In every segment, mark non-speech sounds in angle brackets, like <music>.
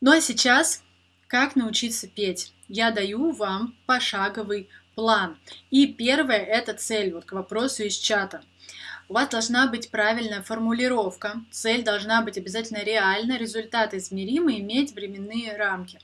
Ну а сейчас, как научиться петь? Я даю вам пошаговый план. И первое – это цель, вот к вопросу из чата. У вас должна быть правильная формулировка, цель должна быть обязательно реальна, результат измеримый, иметь временные рамки.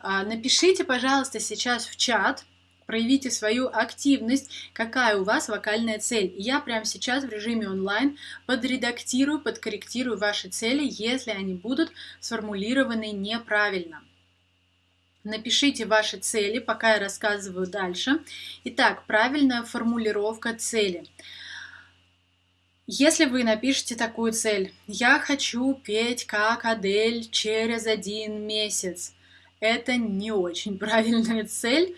А, напишите, пожалуйста, сейчас в чат, проявите свою активность, какая у вас вокальная цель. я прямо сейчас в режиме онлайн подредактирую, подкорректирую ваши цели, если они будут сформулированы неправильно. Напишите ваши цели, пока я рассказываю дальше. Итак, правильная формулировка цели. Если вы напишете такую цель, я хочу петь как Адель через один месяц, это не очень <laughs> правильная цель,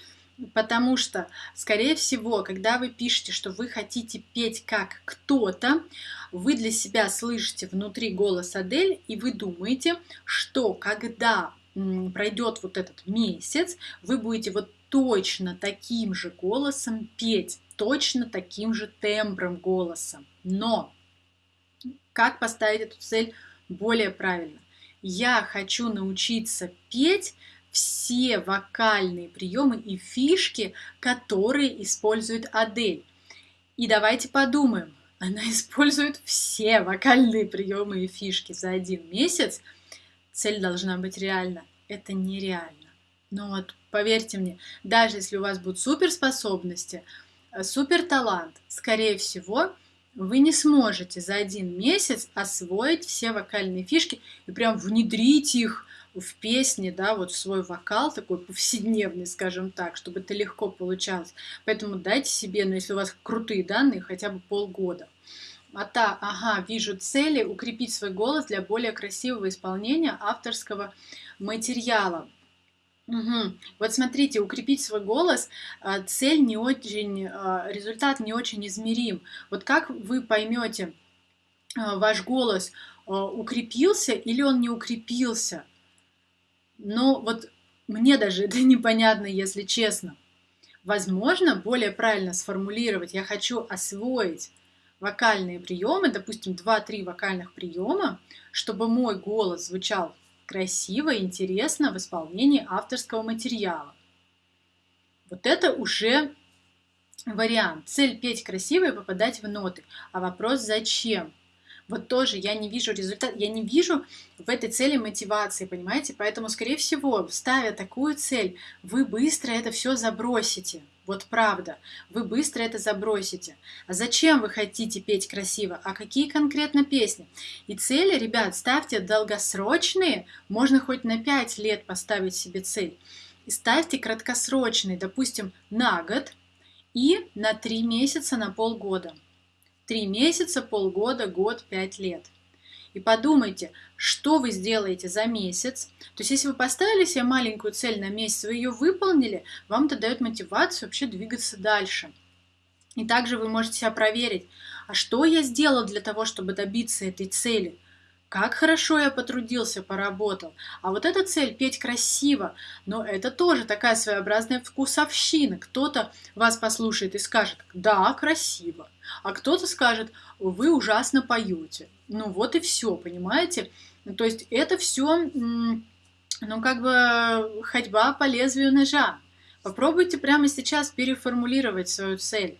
Потому что, скорее всего, когда вы пишете, что вы хотите петь как кто-то, вы для себя слышите внутри голос Адель, и вы думаете, что когда пройдет вот этот месяц, вы будете вот точно таким же голосом петь, точно таким же тембром голоса. Но как поставить эту цель более правильно? Я хочу научиться петь все вокальные приемы и фишки, которые использует Адель. И давайте подумаем, она <laughs> использует все вокальные приемы и фишки за один месяц. Цель должна быть реальна. Это нереально. Но вот поверьте мне, даже если у вас будут суперспособности, э, супер талант, скорее всего, вы не сможете за один месяц освоить все вокальные фишки и прям внедрить их в песне, да, вот в свой вокал такой повседневный, скажем так, чтобы это легко получалось. Поэтому дайте себе, ну, если у вас крутые данные, хотя бы полгода. А та, ага, вижу цели, укрепить свой голос для более красивого исполнения авторского материала. Угу. Вот смотрите, укрепить свой голос, а, цель не очень, а, результат не очень измерим. Вот как вы поймете, а, ваш голос укрепился или он не укрепился? Но вот мне даже <laughs> это непонятно, если честно. Возможно, более правильно сформулировать, я хочу освоить вокальные приемы, допустим, 2-3 вокальных приема, чтобы мой голос звучал красиво интересно в исполнении авторского материала. Вот это уже вариант. Цель петь красиво и попадать в ноты. А вопрос зачем? Вот тоже я не вижу результат, я не вижу в этой цели мотивации, понимаете? Поэтому, скорее всего, ставя такую цель, вы быстро это все забросите. Вот правда, вы быстро это забросите. А зачем вы хотите петь красиво? А какие конкретно песни? И цели, ребят, ставьте долгосрочные, можно хоть на 5 лет поставить себе цель. И ставьте краткосрочные, допустим, на год и на 3 месяца, на полгода. Три месяца, полгода, год, пять лет. И подумайте, что вы сделаете за месяц. То есть, если вы поставили себе маленькую цель на месяц, вы ее выполнили, вам это дает мотивацию вообще двигаться дальше. И также вы можете себя проверить, а что я сделал для того, чтобы добиться этой цели – как хорошо я потрудился, поработал. А вот эта цель – петь красиво. Но это тоже такая своеобразная вкусовщина. Кто-то вас послушает и скажет «да, красиво», а кто-то скажет «вы ужасно поете». Ну вот и все, понимаете? То есть это все, ну как бы ходьба по лезвию ножа. Попробуйте прямо сейчас переформулировать свою цель.